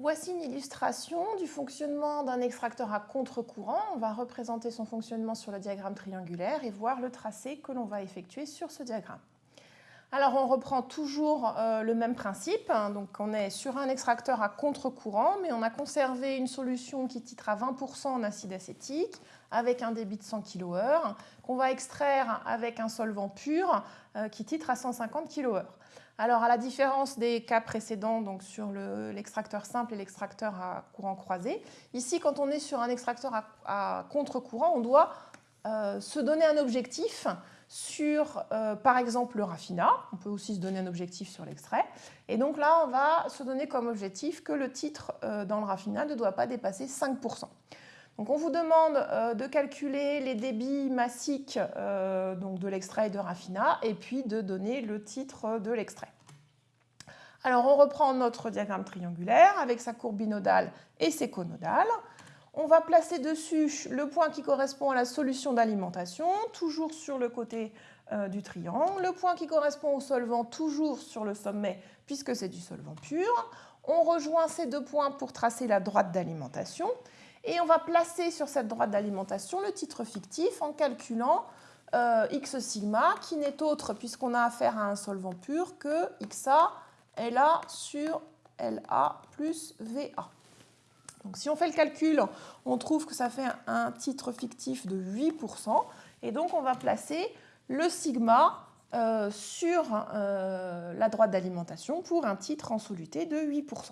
Voici une illustration du fonctionnement d'un extracteur à contre-courant. On va représenter son fonctionnement sur le diagramme triangulaire et voir le tracé que l'on va effectuer sur ce diagramme. Alors on reprend toujours euh, le même principe, donc on est sur un extracteur à contre-courant, mais on a conservé une solution qui titre à 20% en acide acétique, avec un débit de 100 kHz, qu'on va extraire avec un solvant pur euh, qui titre à 150 kHz. Alors, à la différence des cas précédents, donc sur l'extracteur simple et l'extracteur à courant croisé, ici, quand on est sur un extracteur à, contre-courant, on doit euh, se donner un objectif sur, euh, par exemple, le raffinat. On peut aussi se donner un objectif sur l'extrait. Et donc là, on va se donner comme objectif que le titre euh, dans le raffinat ne doit pas dépasser 5%. On vous demande euh, de calculer les débits massiques euh, donc de l'extrait de raffinat et puis de donner le titre de l'extrait. Alors on reprend notre diagramme triangulaire avec sa courbe binodale et ses conodales. On va placer dessus le point qui correspond à la solution d'alimentation, toujours sur le côté euh, du triangle. Le point qui correspond au solvant, toujours sur le sommet, puisque c'est du solvant pur. On rejoint ces deux points pour tracer la droite d'alimentation. Et on va placer sur cette droite d'alimentation le titre fictif en calculant euh, x sigma, qui n'est autre, puisqu'on a affaire à un solvant pur, que xa LA sur LA plus VA. Donc si on fait le calcul, on trouve que ça fait un titre fictif de 8%. Et donc on va placer le sigma euh, sur euh, la droite d'alimentation pour un titre en soluté de 8%.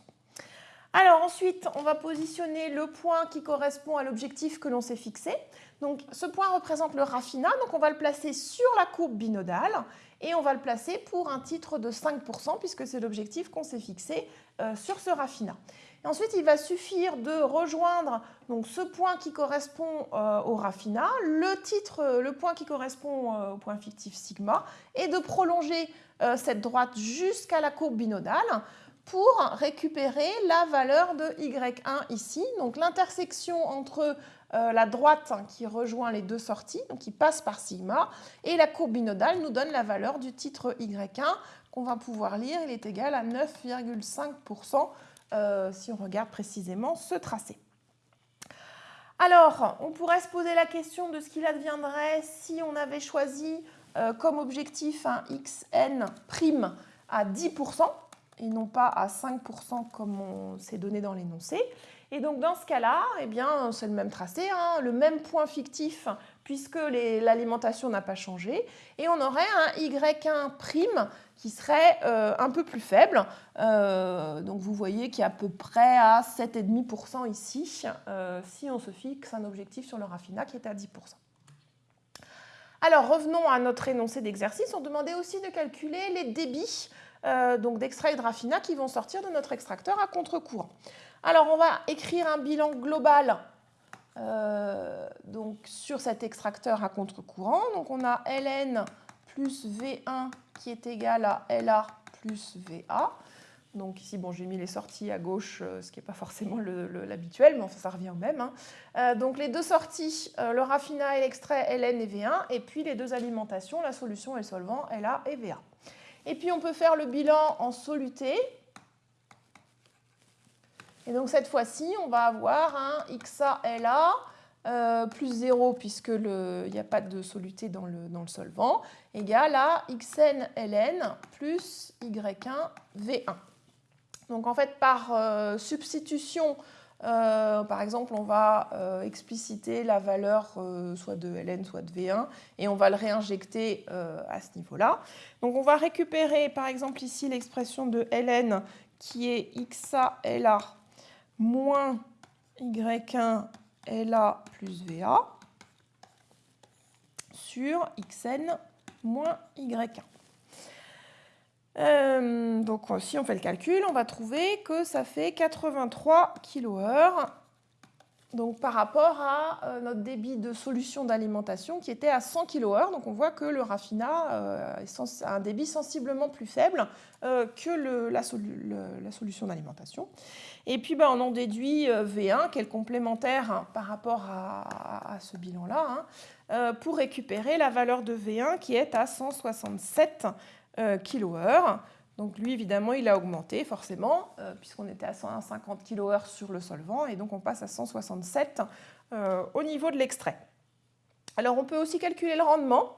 Alors ensuite, on va positionner le point qui correspond à l'objectif que l'on s'est fixé. Donc ce point représente le raffinat, donc on va le placer sur la courbe binodale et on va le placer pour un titre de 5% puisque c'est l'objectif qu'on s'est fixé euh, sur ce raffinat. Ensuite, il va suffire de rejoindre donc, ce point qui correspond euh, au raffinat, le titre, le point qui correspond euh, au point fictif sigma, et de prolonger cette droite jusqu'à la courbe binodale pour récupérer la valeur de y1 ici. Donc l'intersection entre euh, la droite qui rejoint les deux sorties, donc qui passe par sigma, et la courbe binodale nous donne la valeur du titre y1 qu'on va pouvoir lire. Il est égal à 9,5% euh, si on regarde précisément ce tracé. Alors, on pourrait se poser la question de ce qu'il adviendrait si on avait choisi euh, comme objectif un xn' à 10% et non pas à 5% comme on s'est donné dans l'énoncé. Et donc dans ce cas-là, eh bien, c'est le même tracé, hein, le même point fictif puisque l'alimentation n'a pas changé. Et on aurait un Y1' qui serait euh, un peu plus faible. Euh, donc vous voyez qu'il est à peu près à 7,5% ici, euh, si on se fixe un objectif sur le raffinat qui est à 10%. Alors revenons à notre énoncé d'exercice. On demandait aussi de calculer les débits euh, donc d'extraits de raffinat qui vont sortir de notre extracteur à contre-courant. Alors on va écrire un bilan global euh, donc, sur cet extracteur à contre-courant. Donc on a Ln plus V1 qui est égal à LA plus VA. Donc ici, bon, j'ai mis les sorties à gauche, euh, ce qui n'est pas forcément l'habituel, mais ça revient au même. Hein. donc les deux sorties, le raffinat et l'extrait Ln et V1, et puis les deux alimentations, la solution et le solvant La et VA. Et puis on peut faire le bilan en soluté. Et donc cette fois-ci, on va avoir un XALA euh, plus 0 puisqu'il n'y a pas de soluté dans le, dans le solvant, égale à XNLN plus Y1 V1. Donc en fait, par euh, substitution euh, par exemple, on va euh, expliciter la valeur euh, soit de ln, soit de v1, et on va le réinjecter à ce niveau-là. Donc on va récupérer, par exemple, ici l'expression de ln qui est xa la moins y1 la plus va sur xn moins y1. Euh, donc si on fait le calcul, on va trouver que ça fait 83 kHz donc par rapport à euh, notre débit de solution d'alimentation qui était à 100 kHz. Donc on voit que le raffinat euh, a un débit sensiblement plus faible que la, solution d'alimentation. Et puis ben, on en déduit V1 qui est le complémentaire hein, par rapport à, ce bilan-là hein, pour récupérer la valeur de V1 qui est à 167 kHz. Donc lui, évidemment, il a augmenté forcément, euh, puisqu'on était à 150 kHz sur le solvant, et donc on passe à 167 euh, au niveau de l'extrait. Alors on peut aussi calculer le rendement,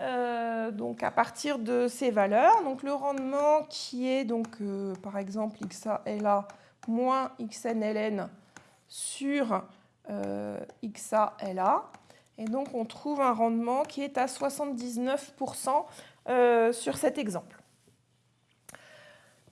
euh, donc à partir de ces valeurs. Donc le rendement qui est donc par exemple XALA moins XNLN sur XALA. Et donc on trouve un rendement qui est à 79% sur cet exemple.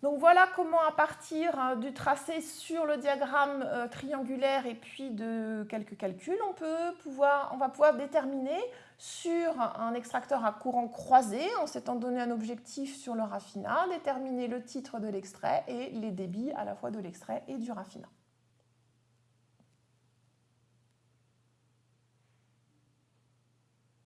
Donc voilà comment à partir hein, du tracé sur le diagramme euh, triangulaire et puis de quelques calculs, on, peut pouvoir, on va pouvoir déterminer sur un extracteur à courant croisé, en s'étant donné un objectif sur le raffinat, déterminer le titre de l'extrait et les débits à la fois de l'extrait et du raffinat.